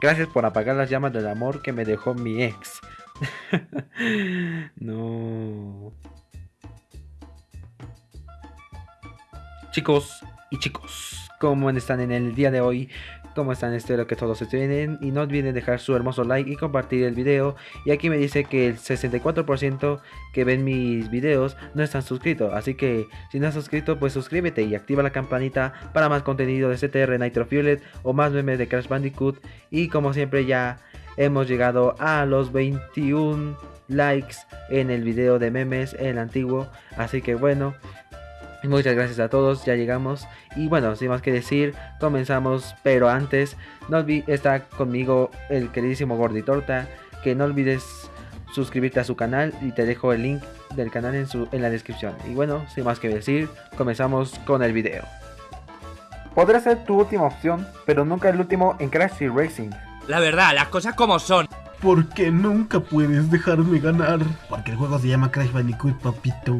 Gracias por apagar las llamas del amor que me dejó mi ex. no. Chicos y chicos, ¿cómo están en el día de hoy? ¿Cómo están? Espero que todos estén bien y no olviden dejar su hermoso like y compartir el video. Y aquí me dice que el 64% que ven mis videos no están suscritos. Así que si no estás suscrito pues suscríbete y activa la campanita para más contenido de CTR Nitro Fuelet o más memes de Crash Bandicoot. Y como siempre ya hemos llegado a los 21 likes en el video de memes, el antiguo. Así que bueno, Muchas gracias a todos, ya llegamos. Y bueno, sin más que decir, comenzamos. Pero antes, no olvides, está conmigo el queridísimo Gorditorta. Que no olvides suscribirte a su canal y te dejo el link del canal en, su, en la descripción. Y bueno, sin más que decir, comenzamos con el video. Podrá ser tu última opción, pero nunca el último en Crash y Racing. La verdad, las cosas como son. Porque nunca puedes dejarme ganar. Porque el juego se llama Crash Bandicoot, papito.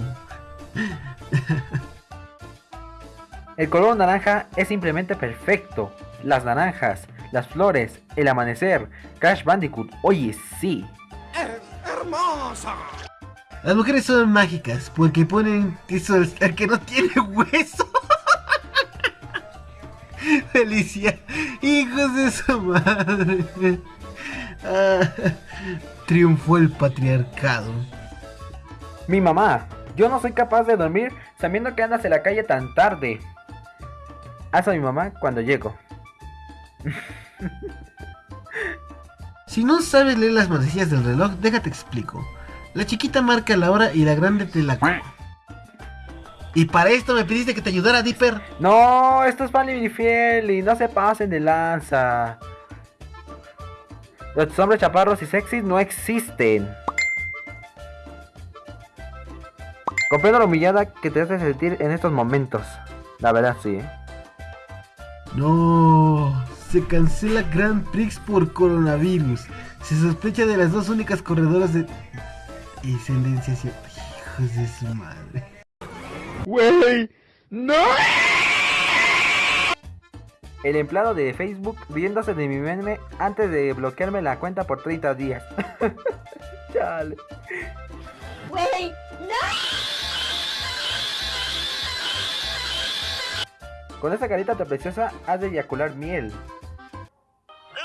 El color naranja es simplemente perfecto. Las naranjas, las flores, el amanecer, Crash Bandicoot, oye sí. ¡Hermosa! Las mujeres son mágicas porque ponen eso el que no tiene hueso. Felicia, hijos de su madre. Ah, triunfó el patriarcado. Mi mamá, yo no soy capaz de dormir sabiendo que andas en la calle tan tarde. Haz a mi mamá cuando llego. si no sabes leer las manecillas del reloj, déjate explico. La chiquita marca la hora y la grande te la... Y para esto me pediste que te ayudara, Dipper. No, esto es Valley Fiel y no se pasen de lanza. Los hombres chaparros y sexys no existen. Comprendo la humillada que te hace sentir en estos momentos. La verdad, sí. ¿eh? No, se cancela Grand Prix por coronavirus. Se sospecha de las dos únicas corredoras de descendencia Hijos de su madre. ¡Wey! ¡No! El empleado de Facebook viéndose de mi meme antes de bloquearme la cuenta por 30 días. Chale. ¡Wey! ¡No! Con esa carita tan preciosa has de eyacular miel. ¡El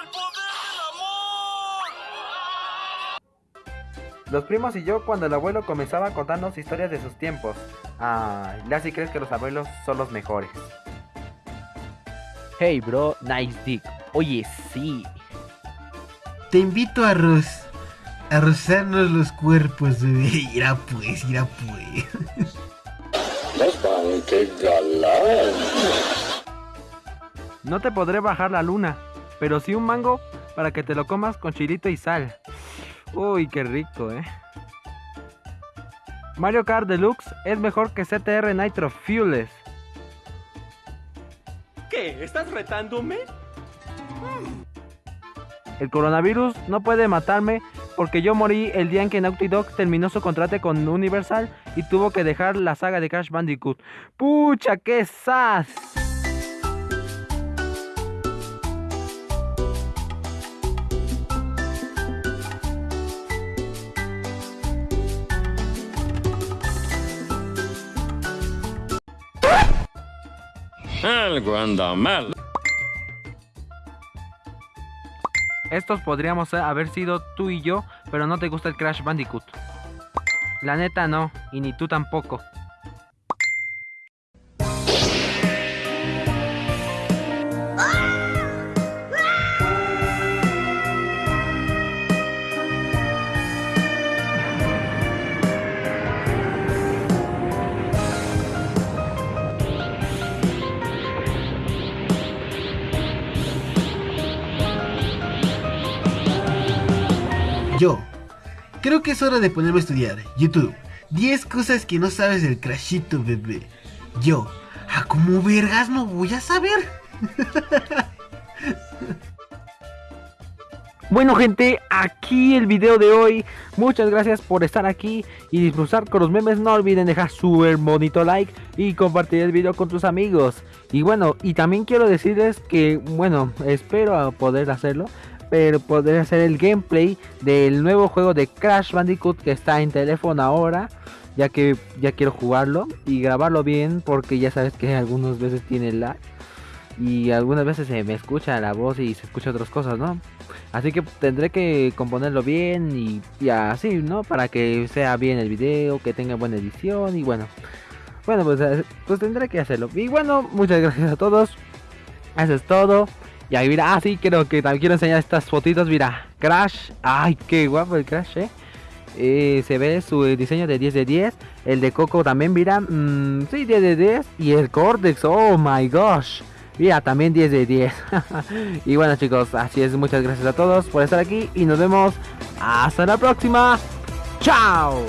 poder del amor! Los primos y yo cuando el abuelo comenzaba a contarnos historias de sus tiempos. Ah, ya si crees que los abuelos son los mejores. Hey bro, nice dick. Oye, sí. Te invito a. A rozarnos los cuerpos, bebé. Irá pues, irá pues. No te podré bajar la luna, pero sí un mango para que te lo comas con chilito y sal. Uy, qué rico, eh. Mario Kart Deluxe es mejor que CTR Nitro Fuels. ¿Qué? ¿Estás retándome? El coronavirus no puede matarme porque yo morí el día en que Naughty Dog terminó su contrato con Universal y tuvo que dejar la saga de Crash Bandicoot. ¡Pucha, qué sas! Algo anda mal. Estos podríamos haber sido tú y yo, pero no te gusta el Crash Bandicoot. La neta no, y ni tú tampoco. Yo. Creo que es hora de ponerme a estudiar. YouTube. 10 cosas que no sabes del Crashito, bebé. Yo. ¿A cómo vergas no voy a saber? Bueno gente, aquí el video de hoy. Muchas gracias por estar aquí y disfrutar con los memes. No olviden dejar su bonito like y compartir el video con tus amigos. Y bueno, y también quiero decirles que, bueno, espero poder hacerlo pero podría hacer el gameplay del nuevo juego de Crash Bandicoot que está en teléfono ahora. Ya que ya quiero jugarlo y grabarlo bien porque ya sabes que algunas veces tiene lag. Y algunas veces se me escucha la voz y se escucha otras cosas, ¿no? Así que tendré que componerlo bien y, y así, ¿no? Para que sea bien el video, que tenga buena edición y bueno. Bueno, pues, eh, pues tendré que hacerlo. Y bueno, muchas gracias a todos. Eso es todo. Y ahí mira, ah sí, creo que también quiero enseñar estas fotitos, mira. Crash, ay, qué guapo el Crash, eh. Eh, se ve su diseño de 10 de 10. El de Coco también, mira. mm, sí, 10 de 10. Y el Cortex, oh my gosh. Mira, también 10 de 10. y bueno chicos, así es. Muchas gracias a todos por estar aquí. Y nos vemos hasta la próxima. Chao.